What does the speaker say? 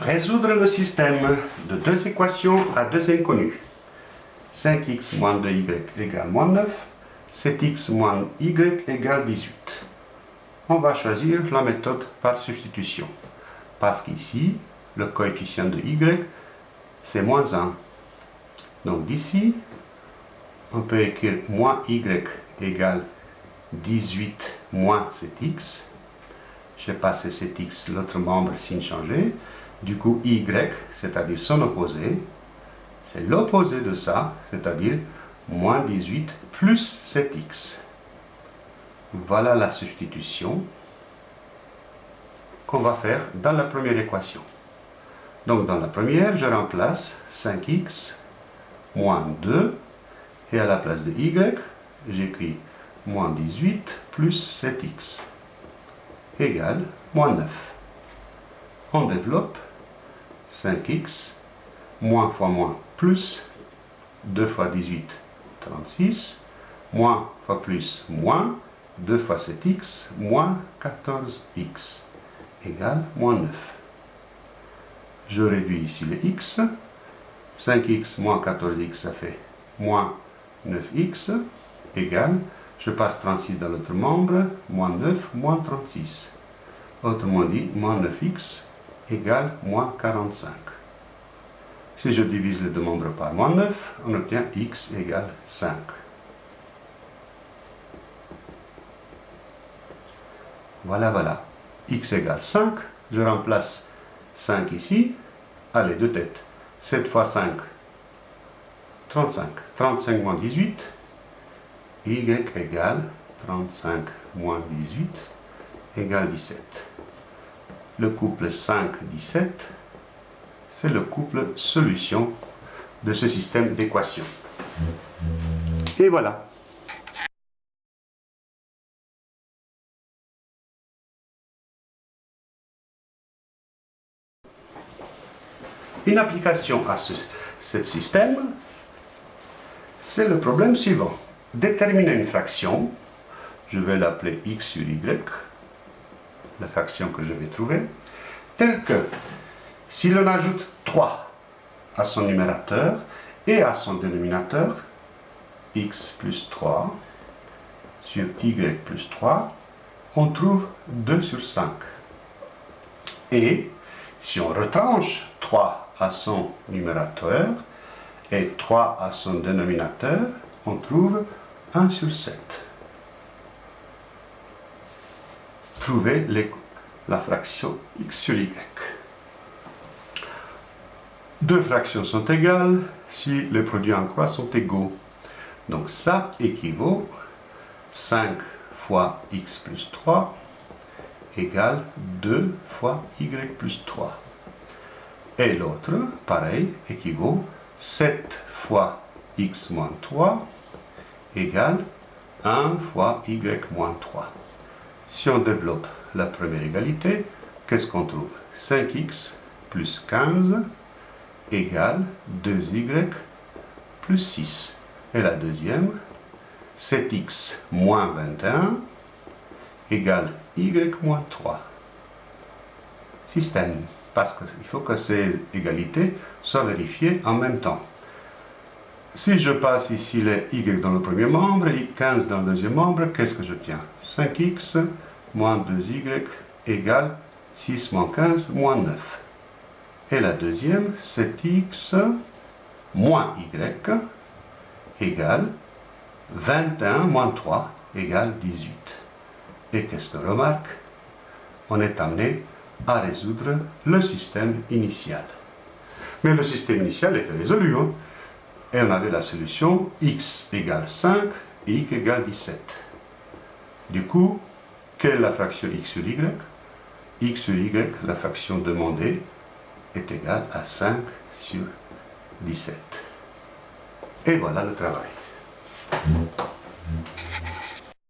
Résoudre le système de deux équations à deux inconnus. 5x moins 2y égale moins 9, 7x moins y égale 18. On va choisir la méthode par substitution. Parce qu'ici, le coefficient de y, c'est moins 1. Donc d'ici, on peut écrire moins y égale 18 moins 7x. Je passe 7x, l'autre membre signe changé. Du coup, y, c'est-à-dire son opposé, c'est l'opposé de ça, c'est-à-dire moins 18 plus 7x. Voilà la substitution qu'on va faire dans la première équation. Donc dans la première, je remplace 5x moins 2 et à la place de y, j'écris moins 18 plus 7x égale moins 9. On développe 5x, moins fois moins, plus, 2 fois 18, 36, moins fois plus, moins, 2 fois 7x, moins 14x, égale moins 9. Je réduis ici les x, 5x moins 14x, ça fait moins 9x, égale, je passe 36 dans l'autre membre, moins 9, moins 36. Autrement dit, moins 9x égale moins 45. Si je divise les deux membres par moins 9, on obtient x égale 5. Voilà, voilà. x égale 5. Je remplace 5 ici. Allez, deux têtes. 7 fois 5, 35. 35 moins 18, y égale 35 moins 18 égale 17. Le couple 5-17, c'est le couple solution de ce système d'équations. Et voilà. Une application à ce, système, c'est le problème suivant. Déterminer une fraction, je vais l'appeler x sur y, la fraction que je vais trouver, telle que si l'on ajoute 3 à son numérateur et à son dénominateur, x plus 3 sur y plus 3, on trouve 2 sur 5. Et si on retranche 3 à son numérateur et 3 à son dénominateur, on trouve 1 sur 7. Trouver la fraction x sur y. Deux fractions sont égales si les produits en croix sont égaux. Donc ça équivaut 5 fois x plus 3 égale 2 fois y plus 3. Et l'autre, pareil, équivaut 7 fois x moins 3 égale 1 fois y moins 3. Si on développe la première égalité, qu'est-ce qu'on trouve? 5x plus 15 égale 2y plus 6. Et la deuxième, 7x moins 21 égale y moins 3. Système. Parce qu'il faut que ces égalités soient vérifiées en même temps. Si je passe ici les y dans le premier membre et 15 dans le deuxième membre, qu'est-ce que je tiens? 5x moins 2y égale 6 moins 15 moins 9. Et la deuxième, 7x moins y égale 21 moins 3 égale 18. Et qu'est-ce que remarque? On est amené à résoudre le système initial. Mais le système initial était résolu. Hein et on avait la solution x égale 5 et y égale 17. Du coup, quelle est la fraction x sur y? X sur y, la fraction demandée, est égale à 5 sur 17. Et voilà le travail.